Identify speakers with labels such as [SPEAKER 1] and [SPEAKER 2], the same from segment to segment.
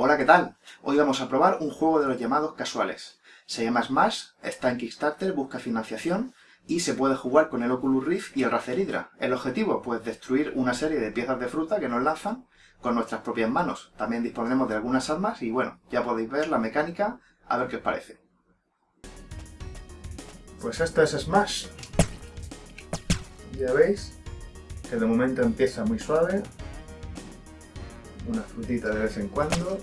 [SPEAKER 1] Hola, ¿qué tal? Hoy vamos a probar un juego de los llamados casuales. Se llama Smash, está en Kickstarter, busca financiación y se puede jugar con el Oculus Rift y el Razer Hydra. El objetivo, pues destruir una serie de piezas de fruta que nos lanzan con nuestras propias manos. También disponemos de algunas armas y bueno, ya podéis ver la mecánica, a ver qué os parece. Pues esto es Smash. Ya veis que de momento empieza muy suave, una frutita de vez en cuando.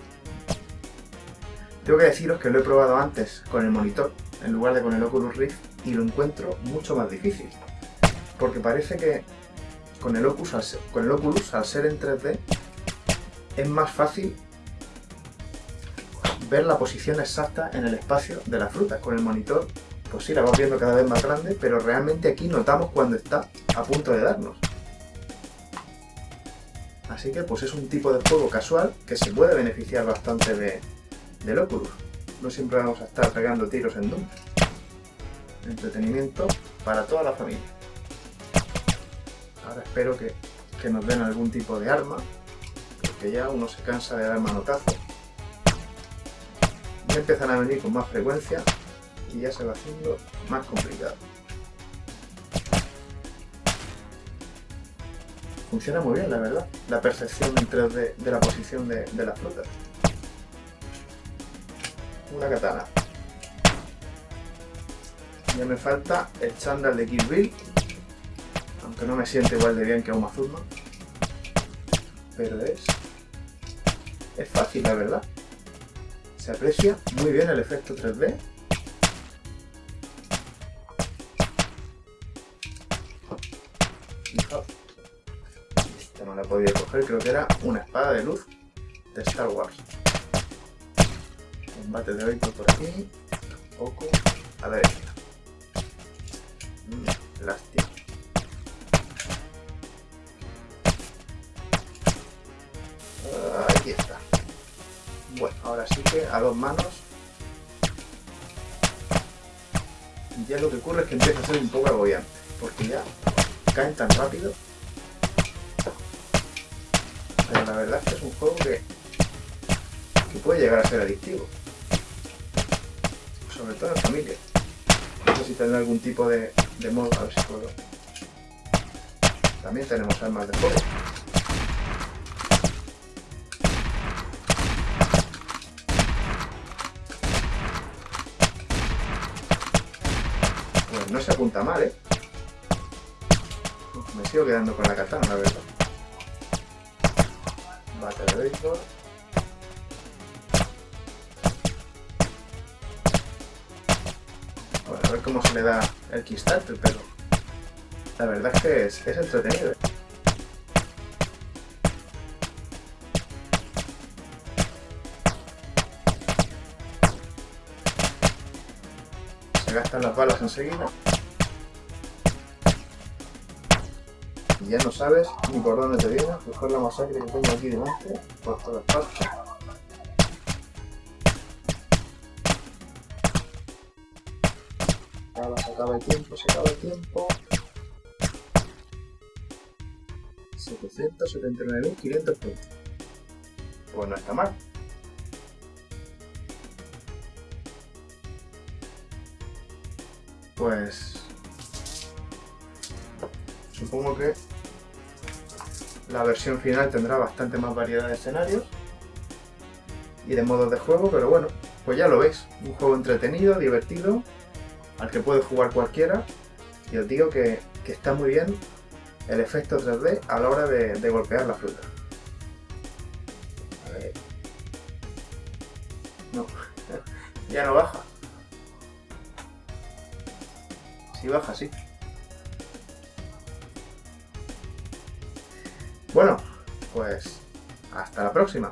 [SPEAKER 1] Tengo que deciros que lo he probado antes con el monitor, en lugar de con el Oculus Rift, y lo encuentro mucho más difícil. Porque parece que con el, Oculus, al ser, en 3D, es más fácil ver la posición exacta en el espacio de la fruta. Con el monitor, pues sí, la vamos viendo cada vez más grande, pero realmente aquí notamos cuando está a punto de darnos. Así que pues es un tipo de juego casual que se puede beneficiar bastante de, del Oculus. No siempre vamos a estar pegando tiros en Doom. Entretenimiento para toda la familia. Ahora espero que, que nos den algún tipo de arma, porque ya uno se cansa de dar manotazos. Ya empiezan a venir con más frecuencia y ya se va haciendo más complicado. Funciona muy bien, la verdad, la percepción en 3D de la posición de, las frutas. Una katana. Ya me falta el chándal de Kill Bill, aunque no me siente igual de bien que Uma Thurman. Pero es... es fácil, la verdad. Se aprecia muy bien el efecto 3D no la podido coger, creo que era una espada de luz de Star Wars. Combate de hoy por aquí, poco a la derecha. Mm, lástima. Aquí está. Bueno, ahora sí que a dos manos. Ya lo que ocurre es que empieza a ser un poco agobiante, porque ya caen tan rápido pero la verdad es que es un juego que, que puede llegar a ser adictivo. Sobre todo en familia. No sé si tendrá algún tipo de, de modo, a ver si puedo. También tenemos armas de fuego. Pues no se apunta mal, ¿eh? Me sigo quedando con la katana, la verdad bate de. Bueno, a ver cómo se le da el Kickstarter, pero la verdad es que es, es entretenido. ¿eh? Se gastan las balas enseguida. Y ya no sabes ni por dónde te viene, mejor la masacre que tengo aquí delante, por todas partes. Ahora se acaba el tiempo, se acaba el tiempo. 779.500 puntos. Pues no está mal. Pues supongo que la versión final tendrá bastante más variedad de escenarios y de modos de juego, pero bueno, pues ya lo veis. Un juego entretenido, divertido, al que puede jugar cualquiera. Y os digo que, está muy bien el efecto 3D a la hora de, de golpear la fruta. A ver. No, ya no baja. Si baja, sí. Bueno, pues hasta la próxima.